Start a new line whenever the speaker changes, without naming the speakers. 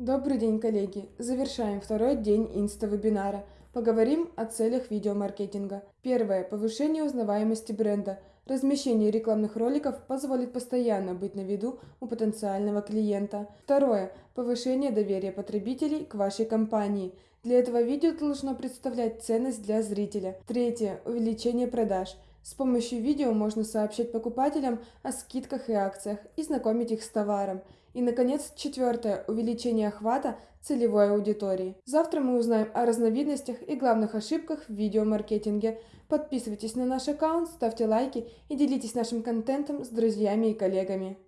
Добрый день, коллеги! Завершаем второй день инста-вебинара. Поговорим о целях видеомаркетинга. Первое. Повышение узнаваемости бренда. Размещение рекламных роликов позволит постоянно быть на виду у потенциального клиента. Второе. Повышение доверия потребителей к вашей компании. Для этого видео должно представлять ценность для зрителя. Третье. Увеличение продаж. С помощью видео можно сообщать покупателям о скидках и акциях и знакомить их с товаром. И, наконец, четвертое – увеличение охвата целевой аудитории. Завтра мы узнаем о разновидностях и главных ошибках в видеомаркетинге. Подписывайтесь на наш аккаунт, ставьте лайки и делитесь нашим контентом с друзьями и коллегами.